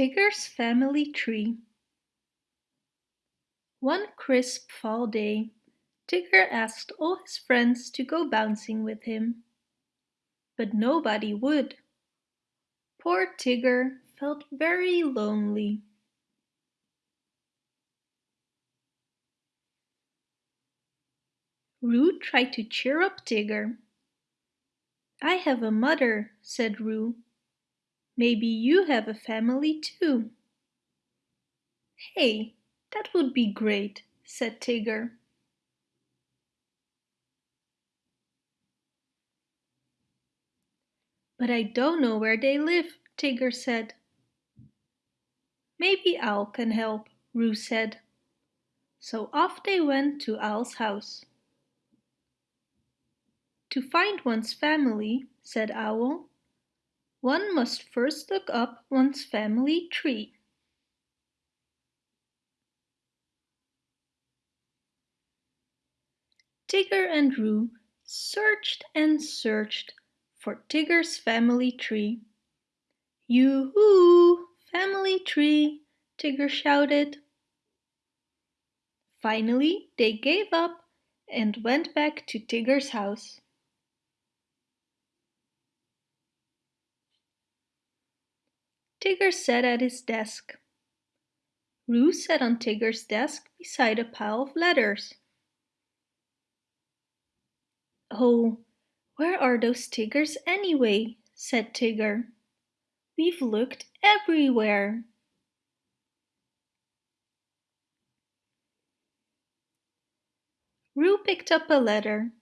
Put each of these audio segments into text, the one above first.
Tigger's Family Tree One crisp fall day, Tigger asked all his friends to go bouncing with him. But nobody would. Poor Tigger felt very lonely. Roo tried to cheer up Tigger. I have a mother, said Roo. Maybe you have a family too. Hey, that would be great, said Tigger. But I don't know where they live, Tigger said. Maybe Owl can help, Roo said. So off they went to Owl's house. To find one's family, said Owl, one must first look up one's family tree. Tigger and Roo searched and searched for Tigger's family tree. Yoo-hoo! Family tree! Tigger shouted. Finally, they gave up and went back to Tigger's house. Tigger sat at his desk. Roo sat on Tigger's desk beside a pile of letters. Oh, where are those Tiggers anyway? said Tigger. We've looked everywhere. Roo picked up a letter.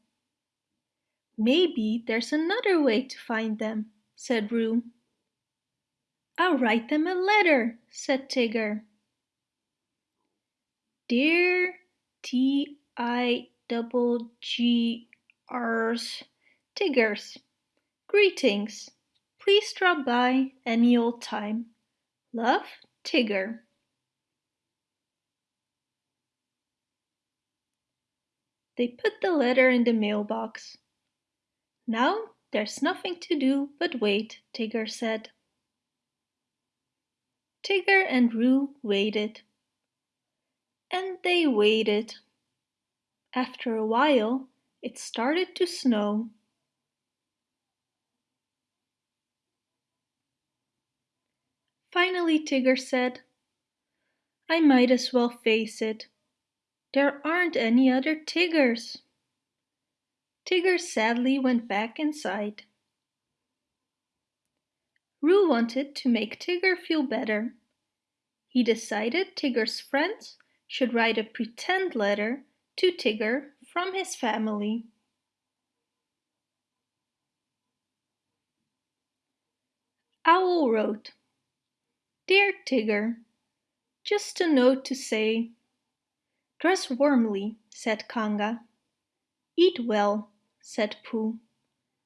Maybe there's another way to find them, said Roo. I'll write them a letter, said Tigger. Dear T I double G R's Tiggers, greetings. Please drop by any old time. Love, Tigger. They put the letter in the mailbox. Now there's nothing to do but wait, Tigger said. Tigger and Roo waited. And they waited. After a while, it started to snow. Finally Tigger said, I might as well face it. There aren't any other Tiggers. Tigger sadly went back inside. Roo wanted to make Tigger feel better. He decided Tigger's friends should write a pretend letter to Tigger from his family. Owl wrote, Dear Tigger, just a note to say, Dress warmly, said Kanga. Eat well, said Pooh.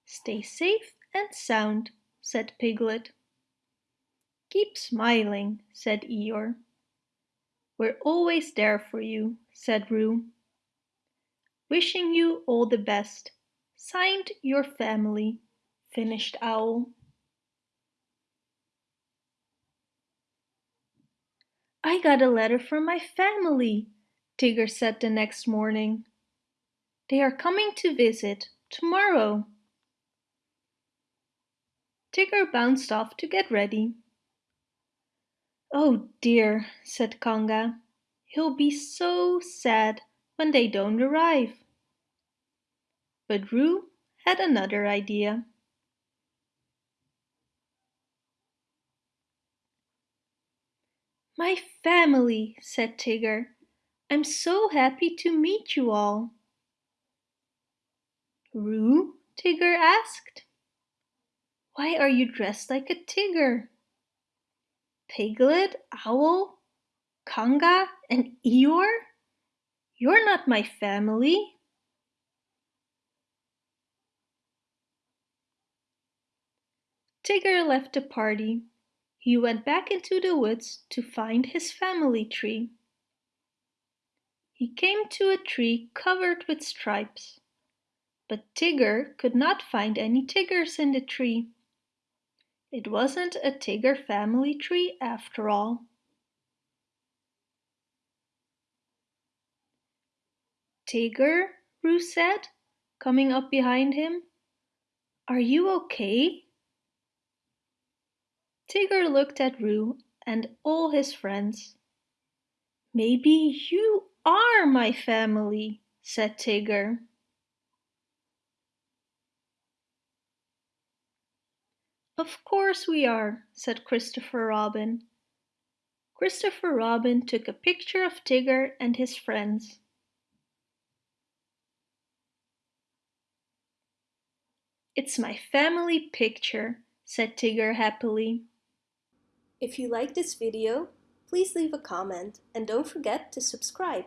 Stay safe and sound, said Piglet. Keep smiling, said Eeyore. We're always there for you, said Roo. Wishing you all the best. Signed your family, finished Owl. I got a letter from my family, Tigger said the next morning. They are coming to visit tomorrow. Tigger bounced off to get ready. Oh dear, said Kanga. He'll be so sad when they don't arrive. But Roo had another idea. My family, said Tigger. I'm so happy to meet you all. Roo? Tigger asked. Why are you dressed like a Tigger? Piglet, Owl, Kanga, and Eeyore? You're not my family. Tigger left the party. He went back into the woods to find his family tree. He came to a tree covered with stripes. But Tigger could not find any Tiggers in the tree. It wasn't a Tigger family tree after all. Tigger, Roo said, coming up behind him. Are you okay? Tigger looked at Roo and all his friends. Maybe you are my family, said Tigger. Of course we are, said Christopher Robin. Christopher Robin took a picture of Tigger and his friends. It's my family picture, said Tigger happily. If you like this video, please leave a comment and don't forget to subscribe.